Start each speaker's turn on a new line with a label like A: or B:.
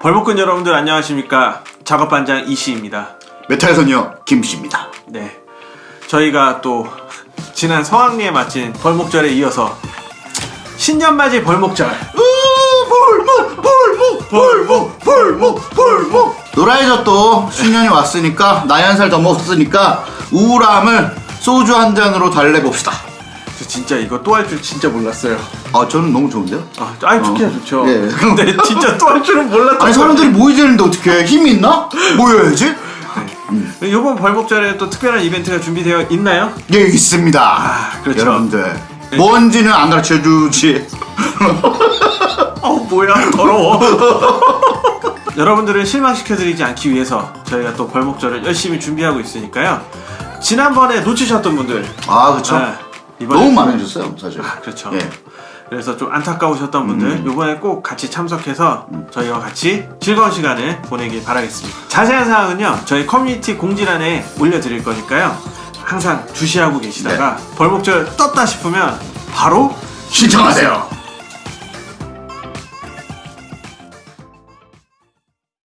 A: 벌목꾼 여러분들 안녕하십니까? 작업반장 이씨입니다.
B: 메탈 소녀 김씨입니다.
A: 네. 저희가 또 지난 성황리에 마친 벌목절에 이어서 신년맞이 벌목절.
B: 벌목 벌목 벌목 벌목 벌목. 노라이저 또 신년이 왔으니까 나이 한 살 더 먹었으니까 우울함을 소주 한 잔으로 달래봅시다.
A: 저 진짜 이거 또 할 줄 진짜 몰랐어요
B: 아 저는 너무 좋은데요?
A: 아, 아니 좋긴
B: 어.
A: 좋죠
B: 예.
A: 근데 진짜 또 할 줄은 몰랐던
B: 아니 사람들이 모이지 않는데 어떻게 힘이 있나? 모여야지.
A: 이번 벌목절에 또 특별한 이벤트가 준비되어 있나요?
B: 예 있습니다.
A: 아, 그렇죠.
B: 여러분들 뭔지는 안 가르쳐 주지.
A: 어 뭐야 더러워 여러분들을 실망시켜드리지 않기 위해서 저희가 또 벌목절을 열심히 준비하고 있으니까요 지난번에 놓치셨던 분들
B: 아 그렇죠.
A: 네, 이번에
B: 너무 많아졌어요 사실.
A: 아, 그렇죠.
B: 예.
A: 그래서 좀 안타까우셨던 분들 이번에 꼭 같이 참석해서 저희와 같이 즐거운 시간을 보내길 바라겠습니다. 자세한 사항은요 저희 커뮤니티 공지란에 올려드릴 거니까요. 항상 주시하고 계시다가 벌목절 떴다 싶으면 바로
B: 신청하세요.